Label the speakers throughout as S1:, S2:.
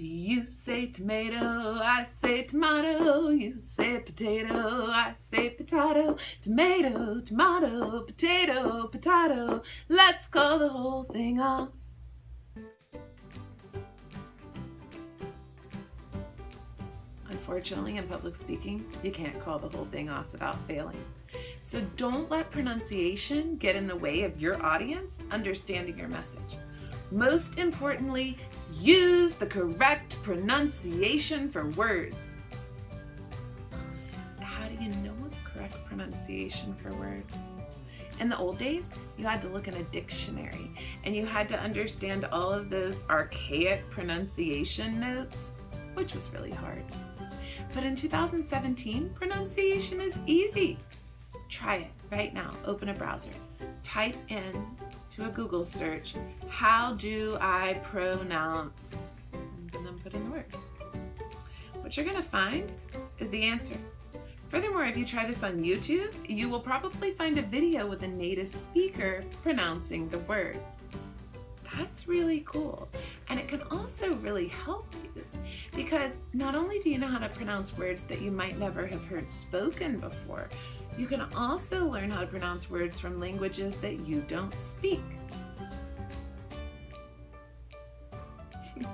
S1: You say tomato, I say tomato, you say potato, I say potato, tomato, tomato, potato, potato. Let's call the whole thing off. Unfortunately, in public speaking, you can't call the whole thing off without failing. So don't let pronunciation get in the way of your audience understanding your message. Most importantly, use the correct pronunciation for words. How do you know the correct pronunciation for words? In the old days, you had to look in a dictionary and you had to understand all of those archaic pronunciation notes, which was really hard. But in 2017, pronunciation is easy. Try it right now. Open a browser. Type in to a Google search, how do I pronounce, and then put in the word. What you're gonna find is the answer. Furthermore, if you try this on YouTube, you will probably find a video with a native speaker pronouncing the word. That's really cool. And it can also really help you because not only do you know how to pronounce words that you might never have heard spoken before, you can also learn how to pronounce words from languages that you don't speak.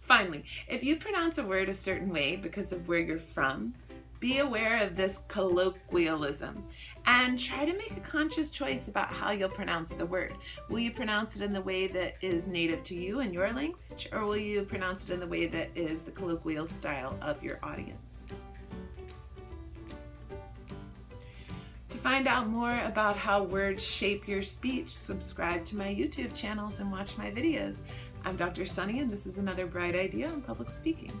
S1: Finally, if you pronounce a word a certain way because of where you're from, be aware of this colloquialism and try to make a conscious choice about how you'll pronounce the word. Will you pronounce it in the way that is native to you in your language or will you pronounce it in the way that is the colloquial style of your audience? Find out more about how words shape your speech, subscribe to my YouTube channels and watch my videos. I'm Dr. Sunny and this is another bright idea on public speaking.